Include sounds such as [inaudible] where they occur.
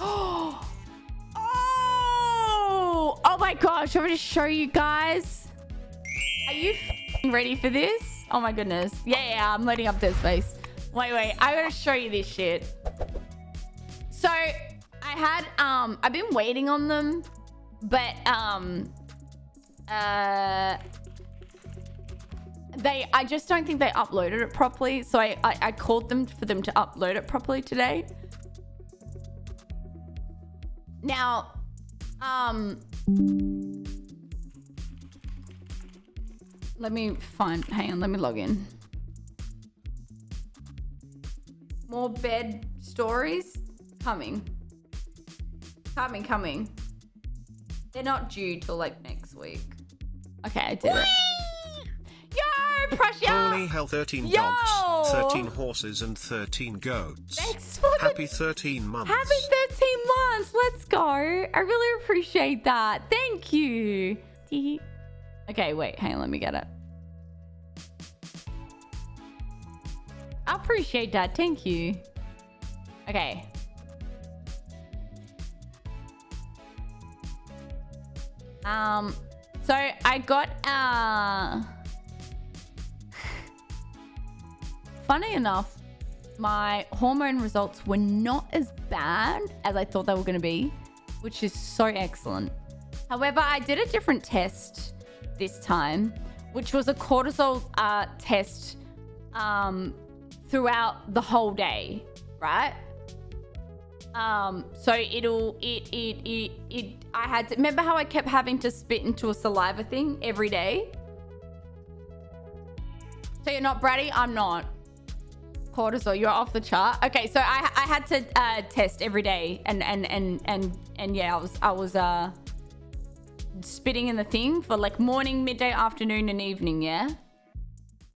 [gasps] Oh, oh my gosh. I'm going to show you guys. Are you ready for this? Oh my goodness. Yeah, yeah, I'm loading up this space. Wait, wait. I gotta show you this shit. So I had um I've been waiting on them, but um uh they I just don't think they uploaded it properly. So I, I, I called them for them to upload it properly today. Now, um let me find hang on, let me log in. More bed stories coming. Coming, coming. They're not due till like next week. Okay, I did it. Yo, Prussia! Only hell 13 Yo! dogs, 13 horses and 13 goats. Thanks for the- Happy 13 months. Happy 13 months. Let's go. I really appreciate that. Thank you. Okay, wait. Hang on. Let me get it. I appreciate that. Thank you. Okay. Um, so I got, uh, [sighs] funny enough, my hormone results were not as bad as I thought they were going to be, which is so excellent. However, I did a different test this time, which was a cortisol uh, test um, throughout the whole day, right? Um, so it'll it it it it. I had to remember how I kept having to spit into a saliva thing every day. So you're not bratty. I'm not cortisol you're off the chart? Okay so i i had to uh test every day and and and and and yeah i was i was uh spitting in the thing for like morning midday afternoon and evening yeah